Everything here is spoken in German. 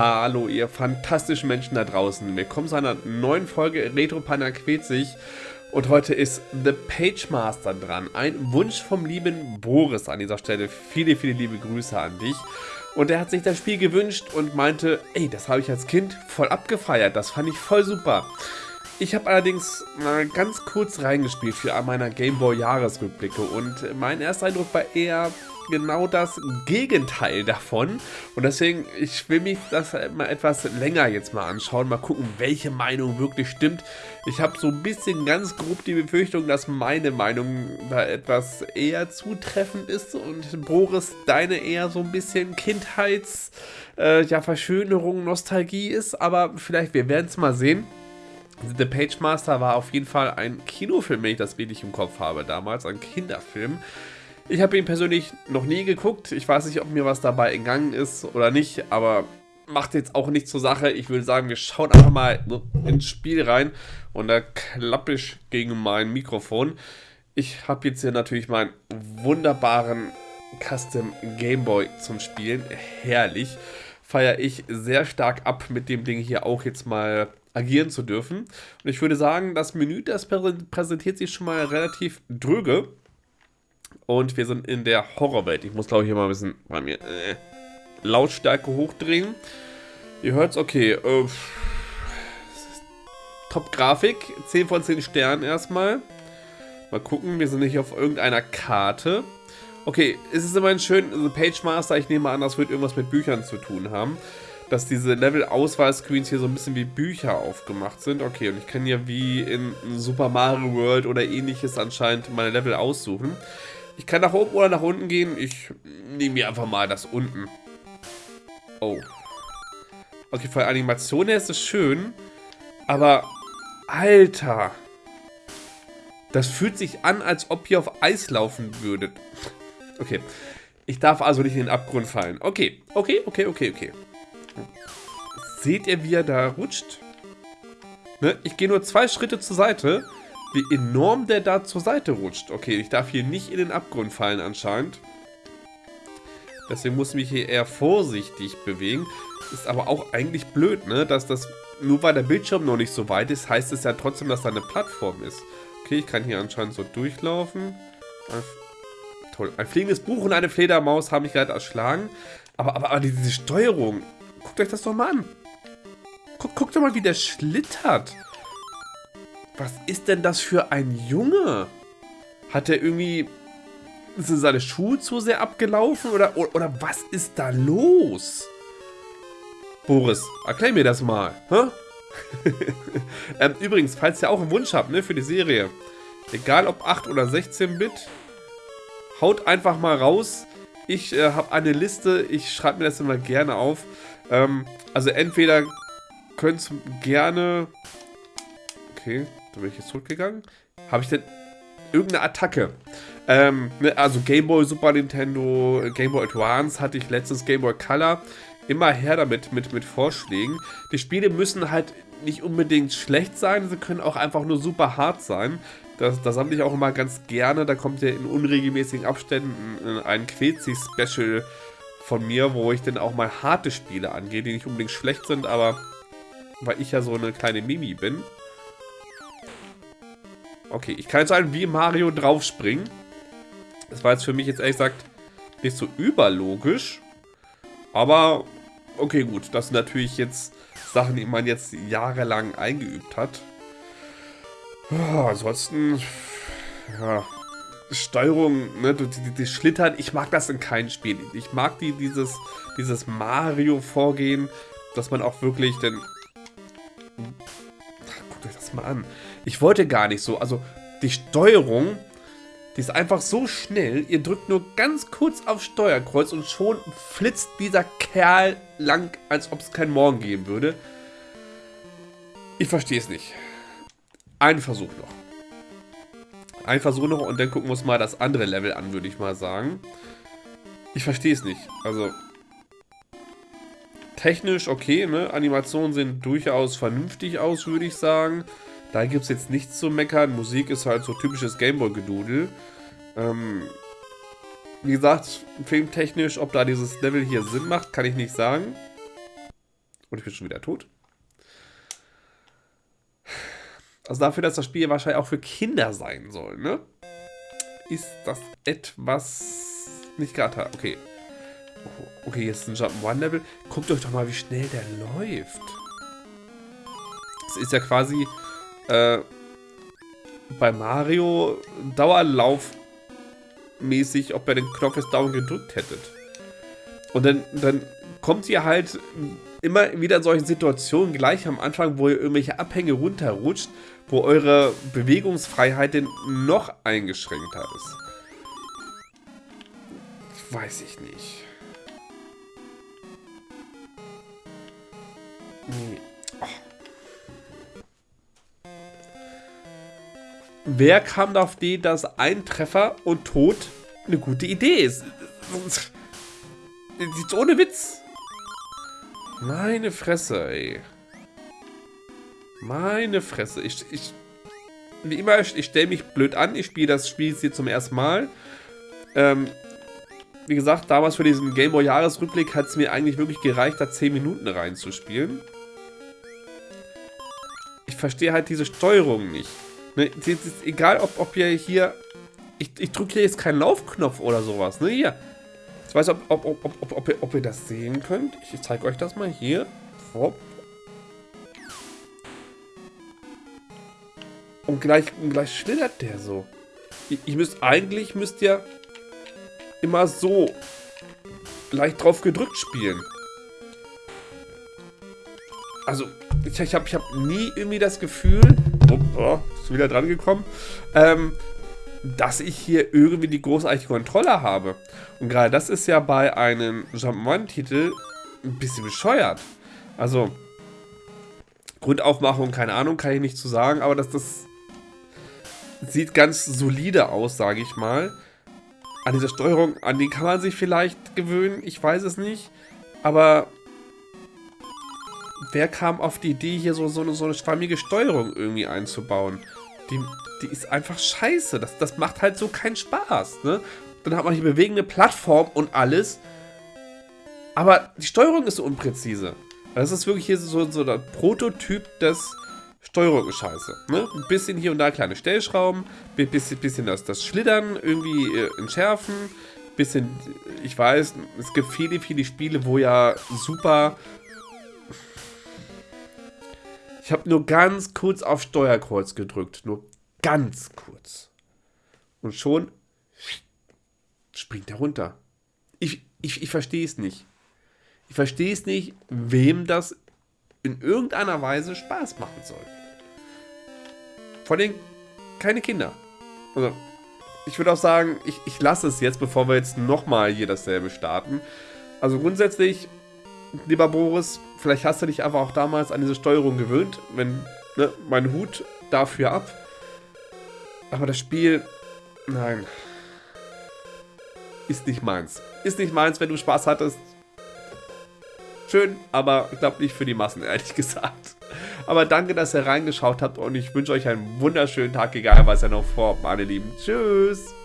Hallo ihr fantastischen Menschen da draußen. Willkommen zu einer neuen Folge Retro Panda quält sich. Und heute ist The Page Master dran. Ein Wunsch vom lieben Boris an dieser Stelle. Viele, viele liebe Grüße an dich. Und er hat sich das Spiel gewünscht und meinte, ey, das habe ich als Kind voll abgefeiert. Das fand ich voll super. Ich habe allerdings mal ganz kurz reingespielt für meiner Gameboy Jahresrückblicke und mein erster Eindruck war eher genau das Gegenteil davon. Und deswegen, ich will mich das mal etwas länger jetzt mal anschauen, mal gucken, welche Meinung wirklich stimmt. Ich habe so ein bisschen ganz grob die Befürchtung, dass meine Meinung da etwas eher zutreffend ist und Boris deine eher so ein bisschen Kindheits, äh, ja, Verschönerung, Nostalgie ist. Aber vielleicht, wir werden es mal sehen. The Page Master war auf jeden Fall ein Kinofilm, wenn ich das richtig im Kopf habe damals, ein Kinderfilm. Ich habe ihn persönlich noch nie geguckt. Ich weiß nicht, ob mir was dabei entgangen ist oder nicht, aber macht jetzt auch nichts zur Sache. Ich würde sagen, wir schauen einfach mal ins Spiel rein und da klappe ich gegen mein Mikrofon. Ich habe jetzt hier natürlich meinen wunderbaren Custom Game Boy zum Spielen. Herrlich. Feiere ich sehr stark ab, mit dem Ding hier auch jetzt mal agieren zu dürfen. Und ich würde sagen, das Menü, das präsentiert sich schon mal relativ dröge. Und wir sind in der Horrorwelt. Ich muss, glaube ich, hier mal ein bisschen bei mir äh, Lautstärke hochdrehen. Ihr hört es, okay. Äh, Top-Grafik, 10 von 10 Sternen erstmal. Mal gucken, wir sind nicht auf irgendeiner Karte. Okay, es ist immerhin schön, The Page Master, ich nehme an, das wird irgendwas mit Büchern zu tun haben. Dass diese Level-Auswahl-Screens hier so ein bisschen wie Bücher aufgemacht sind. Okay, und ich kann hier wie in Super Mario World oder ähnliches anscheinend meine Level aussuchen. Ich kann nach oben oder nach unten gehen. Ich nehme mir einfach mal das unten. Oh. Okay, von der Animation her ist es schön. Aber, Alter. Das fühlt sich an, als ob ihr auf Eis laufen würdet. Okay. Ich darf also nicht in den Abgrund fallen. Okay, okay, okay, okay, okay. Seht ihr, wie er da rutscht? Ne? Ich gehe nur zwei Schritte zur Seite wie enorm der da zur Seite rutscht. Okay, ich darf hier nicht in den Abgrund fallen anscheinend. Deswegen muss ich mich hier eher vorsichtig bewegen. Ist aber auch eigentlich blöd, ne? Dass das, nur weil der Bildschirm noch nicht so weit ist, heißt es ja trotzdem, dass da eine Plattform ist. Okay, ich kann hier anscheinend so durchlaufen. Toll. Ein fliegendes Buch und eine Fledermaus haben mich gerade erschlagen. Aber, aber, aber diese Steuerung, guckt euch das doch mal an. Guck, guckt doch mal, wie der schlittert. Was ist denn das für ein Junge? Hat er irgendwie... Sind seine Schuhe zu sehr abgelaufen? Oder, oder, oder was ist da los? Boris, erklär mir das mal. Hä? ähm, übrigens, falls ihr auch einen Wunsch habt ne, für die Serie, egal ob 8 oder 16-Bit, haut einfach mal raus. Ich äh, habe eine Liste, ich schreibe mir das immer gerne auf. Ähm, also entweder könnt ihr gerne... Okay, da bin ich jetzt zurückgegangen. Habe ich denn irgendeine Attacke? Ähm, ne, also Game Boy, Super Nintendo, Game Boy Advance hatte ich letztes Game Boy Color. Immer her damit mit, mit Vorschlägen. Die Spiele müssen halt nicht unbedingt schlecht sein, sie können auch einfach nur super hart sein. Das, das sammle ich auch immer ganz gerne. Da kommt ja in unregelmäßigen Abständen ein Quetzi-Special von mir, wo ich dann auch mal harte Spiele angehe, die nicht unbedingt schlecht sind, aber weil ich ja so eine kleine Mimi bin, Okay, ich kann jetzt einen wie Mario draufspringen. Das war jetzt für mich jetzt ehrlich gesagt nicht so überlogisch. Aber okay, gut. Das sind natürlich jetzt Sachen, die man jetzt jahrelang eingeübt hat. Oh, ansonsten, ja, Steuerung, ne, die, die, die, Schlittern, ich mag das in keinem Spiel. Ich mag die, dieses, dieses Mario-Vorgehen, dass man auch wirklich denn... Das mal an. Ich wollte gar nicht so. Also die Steuerung, die ist einfach so schnell. Ihr drückt nur ganz kurz auf Steuerkreuz und schon flitzt dieser Kerl lang, als ob es keinen Morgen geben würde. Ich verstehe es nicht. Ein Versuch noch. Ein Versuch noch und dann gucken wir uns mal das andere Level an, würde ich mal sagen. Ich verstehe es nicht. Also, technisch okay, ne? Animationen sehen durchaus vernünftig aus, würde ich sagen. Da gibt es jetzt nichts zu meckern. Musik ist halt so typisches Gameboy-Gedudel. Ähm, wie gesagt, filmtechnisch, ob da dieses Level hier Sinn macht, kann ich nicht sagen. Und ich bin schon wieder tot. Also dafür, dass das Spiel wahrscheinlich auch für Kinder sein soll, ne? Ist das etwas nicht gerade... Okay. Okay, jetzt ein Jump'n'Run-Level. Guckt euch doch mal, wie schnell der läuft. Das ist ja quasi äh, bei Mario Dauerlaufmäßig, ob ihr den Knopf jetzt dauernd gedrückt hättet. Und dann, dann kommt ihr halt immer wieder in solchen Situationen gleich am Anfang, wo ihr irgendwelche Abhänge runterrutscht, wo eure Bewegungsfreiheit denn noch eingeschränkter ist. Weiß ich nicht. Nee. Oh. Wer kam auf die, dass ein Treffer und Tod eine gute Idee ist? Jetzt ohne Witz. Meine Fresse, ey. Meine Fresse. Ich, ich wie immer, ich, ich stelle mich blöd an. Ich spiele das Spiel jetzt hier zum ersten Mal. Ähm, wie gesagt, damals für diesen Gameboy Jahresrückblick hat es mir eigentlich wirklich gereicht, da 10 Minuten reinzuspielen. Verstehe halt diese Steuerung nicht. Ne, egal, ob, ob ihr hier... Ich, ich drücke hier jetzt keinen Laufknopf oder sowas. Ne, hier. Ich weiß, ob, ob, ob, ob, ob, ihr, ob ihr das sehen könnt. Ich zeige euch das mal hier. Hopp. Und gleich, und gleich schlittert der so. Ich, ich müsst, eigentlich müsst ihr immer so leicht drauf gedrückt spielen. Also, ich, ich habe ich hab nie irgendwie das Gefühl, oh, oh, ist wieder dran gekommen, ähm, dass ich hier irgendwie die großartige Kontrolle habe. Und gerade das ist ja bei einem Jump'n'Run-Titel ein bisschen bescheuert. Also, Grundaufmachung, keine Ahnung, kann ich nicht zu sagen, aber das, das sieht ganz solide aus, sage ich mal. An dieser Steuerung, an die kann man sich vielleicht gewöhnen, ich weiß es nicht. Aber wer kam auf die Idee, hier so, so, eine, so eine schwammige Steuerung irgendwie einzubauen? Die, die ist einfach scheiße. Das, das macht halt so keinen Spaß. Ne? Dann hat man hier bewegende Plattform und alles. Aber die Steuerung ist so unpräzise. Das ist wirklich hier so, so der Prototyp des Steuerung scheiße. Ne? Ein bisschen hier und da kleine Stellschrauben, bisschen, bisschen das, das Schlittern irgendwie äh, entschärfen, bisschen, ich weiß, es gibt viele, viele Spiele, wo ja super... Ich habe nur ganz kurz auf Steuerkreuz gedrückt, nur ganz kurz. Und schon springt er runter. Ich, ich, ich verstehe es nicht. Ich verstehe es nicht, wem das in irgendeiner Weise Spaß machen soll. Vor allem keine Kinder. Also, ich würde auch sagen, ich, ich lasse es jetzt, bevor wir jetzt nochmal hier dasselbe starten. Also grundsätzlich, lieber Boris, vielleicht hast du dich einfach auch damals an diese Steuerung gewöhnt, wenn, ne, mein Hut dafür ab. Aber das Spiel, nein, ist nicht meins. Ist nicht meins, wenn du Spaß hattest, schön, aber ich glaube nicht für die Massen, ehrlich gesagt. Aber danke, dass ihr reingeschaut habt und ich wünsche euch einen wunderschönen Tag, egal was ihr noch vorhabt, meine Lieben. Tschüss!